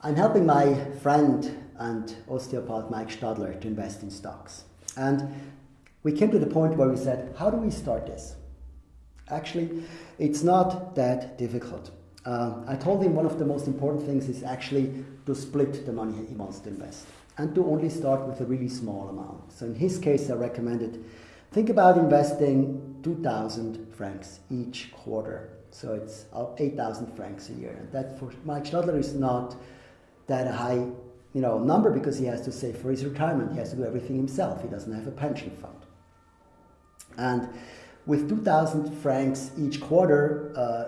I'm helping my friend and osteopath Mike Stadler to invest in stocks. And we came to the point where we said, how do we start this? Actually, it's not that difficult. Uh, I told him one of the most important things is actually to split the money he wants to invest and to only start with a really small amount. So in his case, I recommended think about investing 2,000 francs each quarter. So it's 8,000 francs a year. And that for Mike Stadler is not that a high you know, number because he has to save for his retirement. He has to do everything himself. He doesn't have a pension fund. And with 2,000 francs each quarter, uh,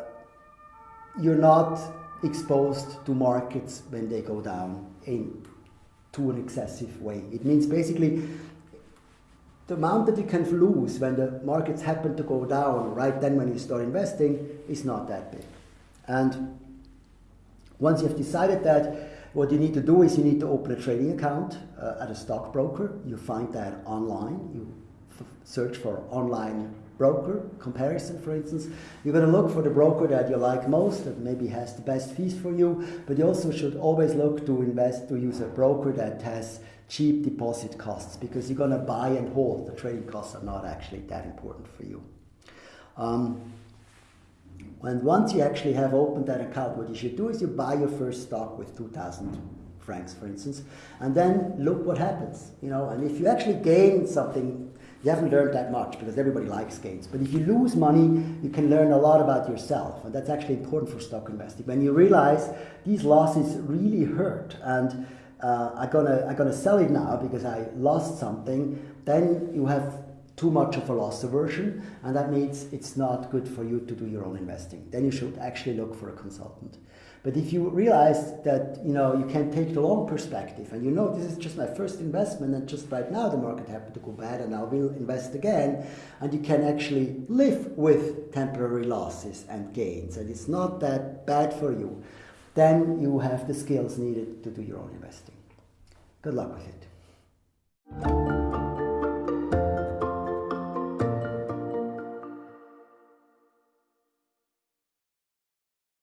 you're not exposed to markets when they go down in to an excessive way. It means basically the amount that you can lose when the markets happen to go down right then when you start investing is not that big. And once you have decided that, what you need to do is you need to open a trading account uh, at a stockbroker. You find that online. You search for online broker comparison, for instance. You're going to look for the broker that you like most, that maybe has the best fees for you, but you also should always look to invest, to use a broker that has cheap deposit costs because you're going to buy and hold. The trading costs are not actually that important for you. Um, and once you actually have opened that account, what you should do is you buy your first stock with 2,000 francs, for instance, and then look what happens. You know, and if you actually gain something you haven't learned that much because everybody likes gains. But if you lose money, you can learn a lot about yourself. And that's actually important for stock investing. When you realize these losses really hurt and uh, I'm gonna I'm gonna sell it now because I lost something, then you have too much of a loss aversion, and that means it's not good for you to do your own investing. Then you should actually look for a consultant. But if you realize that you know you can take the long perspective and you know this is just my first investment and just right now the market happened to go bad and I will invest again and you can actually live with temporary losses and gains and it's not that bad for you, then you have the skills needed to do your own investing. Good luck with it.